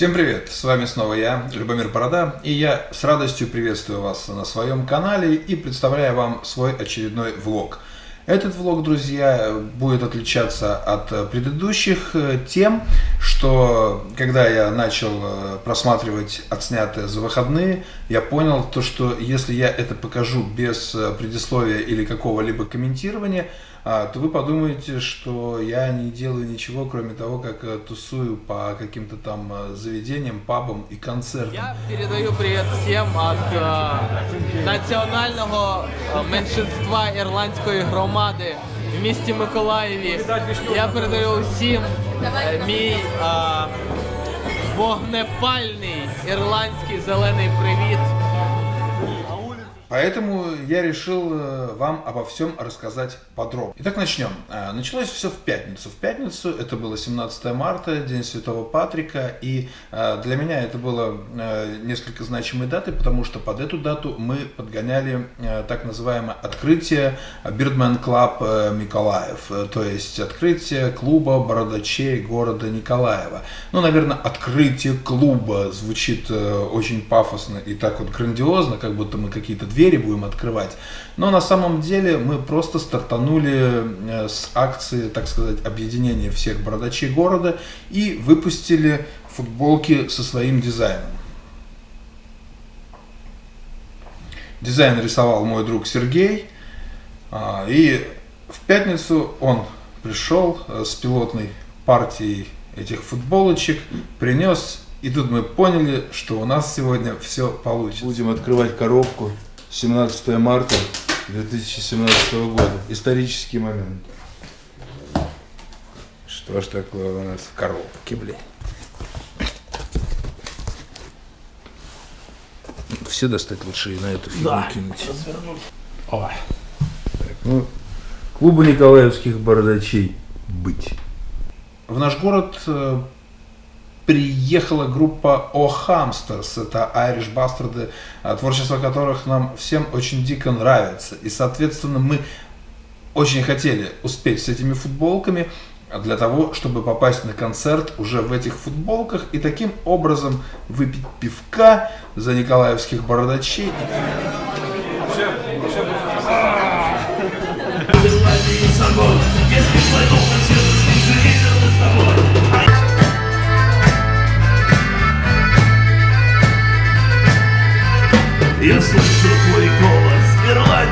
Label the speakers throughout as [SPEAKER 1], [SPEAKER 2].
[SPEAKER 1] Всем привет! С вами снова я, Любомир Борода, и я с радостью приветствую вас на своем канале и представляю вам свой очередной влог. Этот влог, друзья, будет отличаться от предыдущих тем, что когда я начал э, просматривать отснятые за выходные, я понял то, что если я это покажу без э, предисловия или какого-либо комментирования, а, то вы подумаете, что я не делаю ничего, кроме того, как э, тусую по каким-то там э, заведениям, пабам и концертам.
[SPEAKER 2] Я передаю привет всем от э, національного е, меншинства ірландської громади в місті Миколаєві. Я передаю всім е, мій а, вогнепальний ірландський зелений привіт.
[SPEAKER 1] Поэтому я решил э, вам обо всем рассказать подробно. Итак, начнем. Э, началось все в пятницу. В пятницу это было 17 марта, День Святого Патрика, и э, для меня это было несколько значимой датой, потому что под эту дату мы подгоняли так называемое открытие Birdman Club Николаев, то есть открытие клуба бородачей города Николаева. Ну, наверное, открытие клуба звучит очень пафосно и так вот грандиозно, как будто мы какие-то две двери будем открывать. Но на самом деле мы просто стартанули э, с акции, так сказать, объединения всех бородачей города и выпустили футболки со своим дизайном. Дизайн рисовал мой друг Сергей. А, и в пятницу он пришел э, с пилотной партией этих футболочек, принес, и тут мы поняли, что у нас сегодня все получится.
[SPEAKER 3] Будем открывать коробку. 17 марта 2017 года. Исторический момент.
[SPEAKER 1] Что ж такое у нас в коробке, блин? Все достать лучше и на эту фигню да. кинуть.
[SPEAKER 3] Ой. Так, ну, клубу николаевских бородачей быть.
[SPEAKER 1] В наш город э, приехала группа O Hamsters, это Irish Bastards, э, творчество которых нам всем очень дико нравится. И, соответственно, мы очень хотели успеть с этими футболками для того, чтобы попасть на концерт уже в этих футболках и таким образом выпить пивка за николаевских бородачей.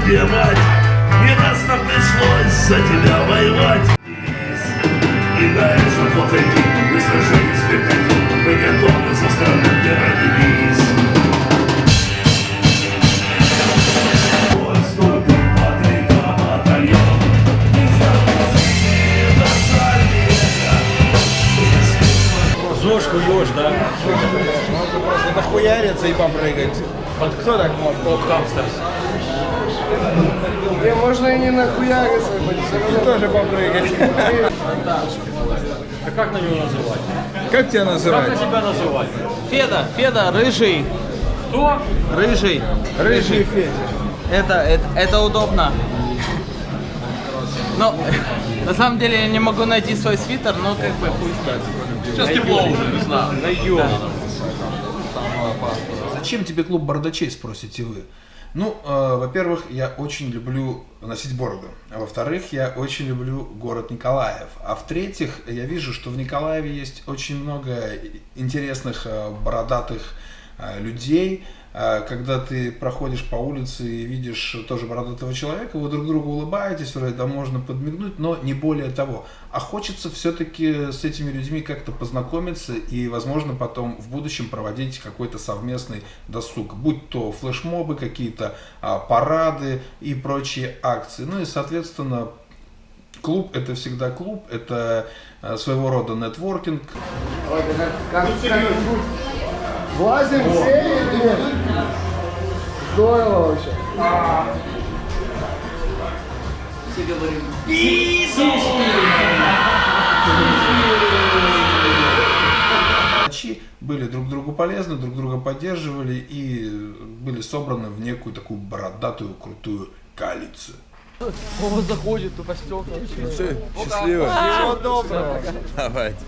[SPEAKER 4] Мать Не раз нам пришлось за тебя воевать И что вот эти мы сражались веками Мы готовы за страну, где родились
[SPEAKER 5] ЗОЖ хуёж, да? Можно просто нахуяриться и попрыгать. Вот кто так может? Топ Хамстерс. И можно и не нахуяриться, и тоже попрыгать.
[SPEAKER 6] А как на него называть?
[SPEAKER 5] Как тебя называть?
[SPEAKER 6] Как на тебя называть?
[SPEAKER 2] Феда, Феда, рыжий.
[SPEAKER 6] Кто?
[SPEAKER 2] Рыжий.
[SPEAKER 5] Рыжий Федя.
[SPEAKER 2] Это, это, это удобно. Но на самом деле я не могу найти свой свитер, но как бы хуй знает.
[SPEAKER 6] Сейчас тепло уже, не знаю.
[SPEAKER 2] Найдем.
[SPEAKER 1] Зачем тебе клуб бородачей, спросите вы? Ну, э, во-первых, я очень люблю носить бороду. А во-вторых, я очень люблю город Николаев. А в-третьих, я вижу, что в Николаеве есть очень много интересных э, бородатых людей, а, когда ты проходишь по улице и видишь тоже бородатого человека, вы друг другу улыбаетесь, вроде да можно подмигнуть, но не более того. А хочется все-таки с этими людьми как-то познакомиться и, возможно, потом в будущем проводить какой-то совместный досуг, будь то флешмобы, какие-то а, парады и прочие акции. Ну и, соответственно, клуб это всегда клуб, это а, своего рода нетворкинг.
[SPEAKER 5] Влазим все или нет? Здорово вообще.
[SPEAKER 2] Все говорим.
[SPEAKER 1] были друг другу полезны, друг друга поддерживали и были собраны в некую такую бородатую, крутую коалицию.
[SPEAKER 2] О, заходит, тупо стекла.
[SPEAKER 3] Счастливо.
[SPEAKER 5] Всего доброго.
[SPEAKER 3] Давайте.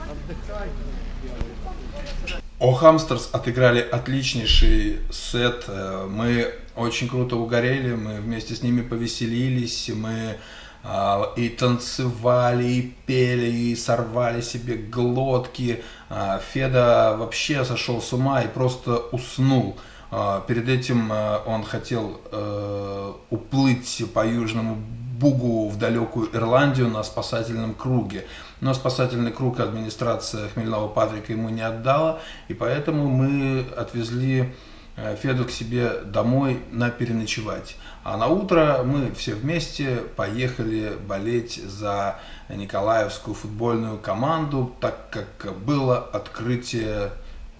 [SPEAKER 1] О Хамстерс отыграли отличнейший сет. Э, Мы очень круто угорели, мы вместе с ними повеселились, мы а, и танцевали, и пели, и сорвали себе глотки. А, Феда вообще сошел с ума и просто уснул. А, Перед этим э, он хотел э, уплыть по Южному Бугу в далекую Ирландию на спасательном круге. Но спасательный круг администрация Хмельного Патрика ему не отдала, и поэтому мы отвезли э, Феду к себе домой на переночевать. А на утро мы все вместе поехали болеть за Николаевскую футбольную команду, так как было открытие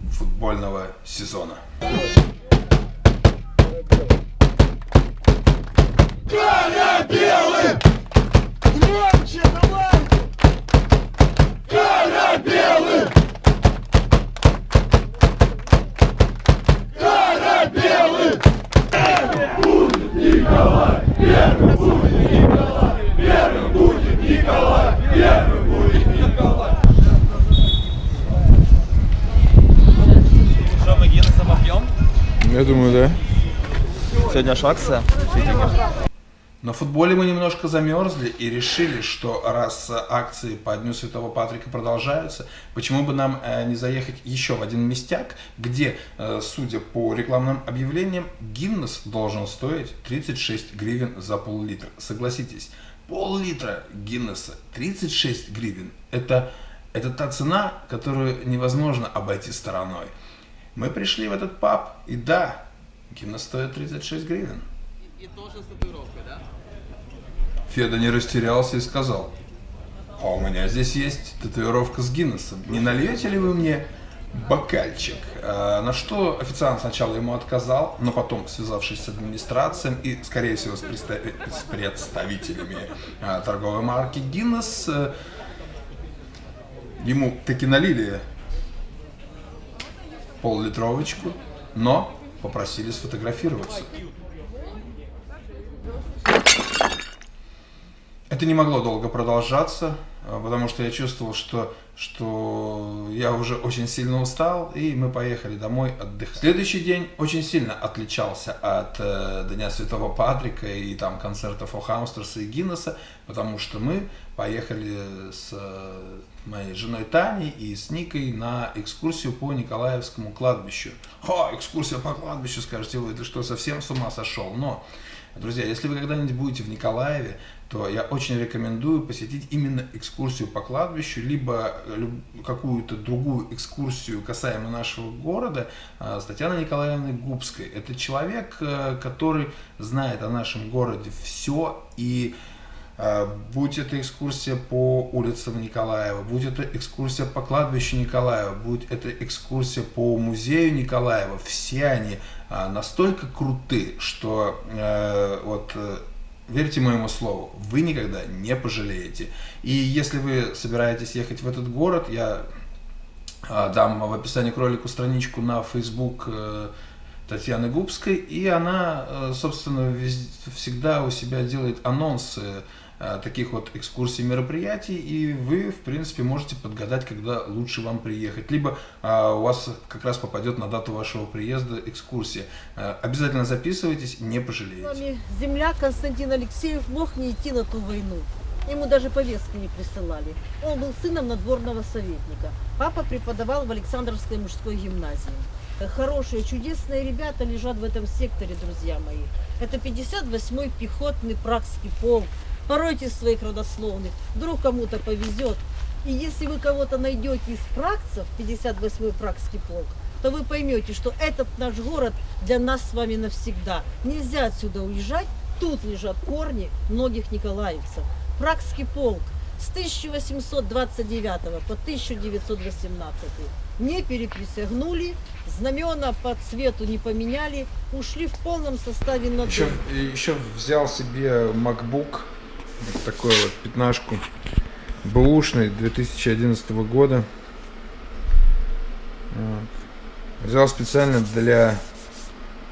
[SPEAKER 1] футбольного сезона.
[SPEAKER 7] Что,
[SPEAKER 3] думаю, да.
[SPEAKER 7] Сегодня ж акция.
[SPEAKER 1] На футболе мы немножко замерзли и решили, что раз акции по Дню Святого Патрика продолжаются, почему бы нам э, не заехать еще в один местяк, где, э, судя по рекламным объявлениям, Гиннес должен стоить 36 гривен за пол-литра. Согласитесь, пол-литра Гиннеса 36 гривен. Это, это та цена, которую невозможно обойти стороной. Мы пришли в этот паб, и да, Гиннес стоит 36 гривен.
[SPEAKER 2] И тоже с татуировкой, да?
[SPEAKER 1] Феда не растерялся и сказал, а у меня здесь есть татуировка с Гиннесом. Не нальете ли вы мне бокальчик? А, на что официант сначала ему отказал, но потом, связавшись с администрацией и, скорее всего, с, представ- с представителями а, торговой марки Гиннес, э, ему таки налили пол-литровочку, но попросили сфотографироваться. Это не могло долго продолжаться, а, потому что я чувствовал, что, что я уже очень сильно устал, и мы поехали домой отдыхать. Следующий день очень сильно отличался от э, Дня Святого Патрика и там концертов О и Гиннесса, потому что мы поехали с э, моей женой Таней и с Никой на экскурсию по Николаевскому кладбищу. О, экскурсия по кладбищу, скажете вы, ты что, совсем с ума сошел? Но, друзья, если вы когда-нибудь будете в Николаеве, то я очень рекомендую посетить именно экскурсию по кладбищу, либо люб- какую-то другую экскурсию касаемо нашего города а, с Татьяной Николаевной Губской. Это человек, э, который знает о нашем городе все и Будь это экскурсия по улицам Николаева, будь это экскурсия по кладбищу Николаева, будь это экскурсия по музею Николаева, все они а, настолько круты, что э, вот э, верьте моему слову, вы никогда не пожалеете. И если вы собираетесь ехать в этот город, я а, дам в описании к ролику страничку на Facebook э, Татьяны Губской, и она, собственно, всегда у себя делает анонсы таких вот экскурсий, мероприятий, и вы, в принципе, можете подгадать, когда лучше вам приехать. Либо а, у вас как раз попадет на дату вашего приезда экскурсия. Э, Обязательно записывайтесь, не пожалеете.
[SPEAKER 8] Нами земляк Константин Алексеев мог не идти на ту войну. Ему даже повестки не присылали. Он был сыном надворного советника. Папа преподавал в Александровской мужской гимназии. Хорошие, чудесные ребята лежат в этом секторе, друзья мои. Это 58-й пехотный прагский полк. Поройте своих родословных, вдруг кому-то повезет. И если вы кого-то найдете из пракцев, 58-й пракский полк, то вы поймете, что этот наш город для нас с вами навсегда. Нельзя отсюда уезжать, тут лежат корни многих николаевцев. Прагский полк с 1829 по 1918 не переприсягнули, знамена по цвету не поменяли, ушли в полном составе на
[SPEAKER 3] Еще,
[SPEAKER 8] дом.
[SPEAKER 3] еще взял себе MacBook, вот такой вот пятнашку, бэушный 2011 года. Вот. Взял специально для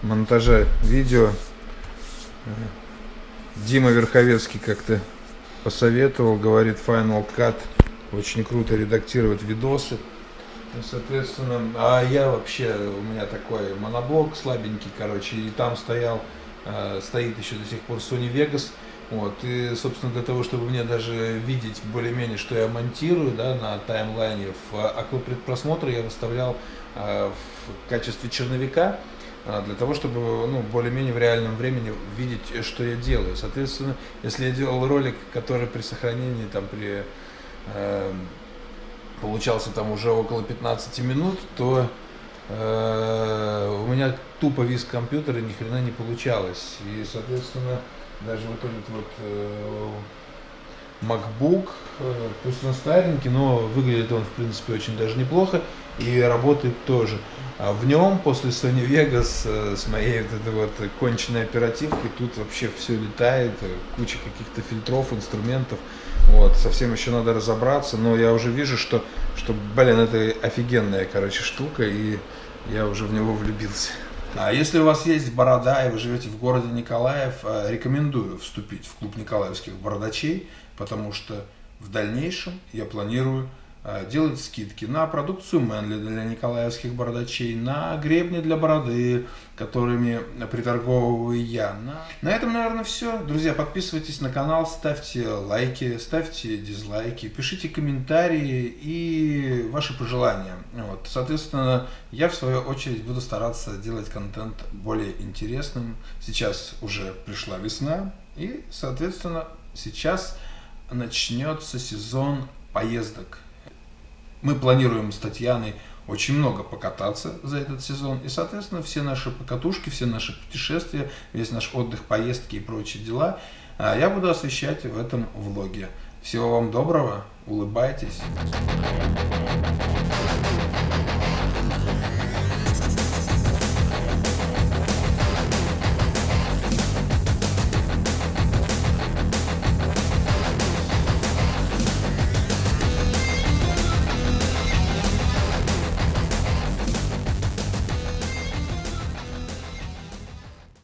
[SPEAKER 3] монтажа видео. Дима Верховецкий как-то посоветовал, говорит Final Cut, очень круто редактировать видосы.
[SPEAKER 1] И, Соответственно, а я вообще, у меня такой моноблок слабенький, короче, и там стоял, э, стоит еще до сих пор Sony Vegas, вот, и, собственно, для того, чтобы мне даже видеть более-менее, что я монтирую, да, на таймлайне, в окно предпросмотра я выставлял э, в качестве черновика, а, для того, чтобы ну, более-менее в реальном времени видеть, э, что я делаю. Соответственно, если я делал ролик, который при сохранении, там, при э, получался там уже около 15 минут, то э, у меня тупо вис компьютер и ни хрена не получалось. И, соответственно, даже вот этот вот MacBook, э, пусть он старенький, но выглядит он, в принципе, очень даже неплохо и работает тоже. А в нем после Sony Vegas э, с моей вот этой вот конченной оперативкой тут вообще все летает, э, куча каких-то фильтров, инструментов. Вот, совсем еще надо разобраться, но я уже вижу, что, что блин, это офигенная, короче, штука, и я уже в него влюбился. А если у вас есть борода и вы живете в городе Николаев, э, рекомендую вступить в клуб николаевских бородачей, потому что в дальнейшем я планирую э, делать скидки на продукцию Мэнли для николаевских бородачей, на гребни для бороды, которыми приторговываю я. На, на этом, наверное, все. Друзья, подписывайтесь на канал, ставьте лайки, ставьте дизлайки, пишите комментарии и ваши пожелания. Вот. Соответственно, я в свою очередь буду стараться делать контент более интересным. Сейчас уже пришла весна и, соответственно, сейчас начнется сезон поездок. Мы планируем с Татьяной очень много покататься за этот сезон. И, соответственно, все наши покатушки, все наши путешествия, весь наш отдых, поездки и прочие дела а, я буду освещать в этом влоге. Всего вам доброго, улыбайтесь.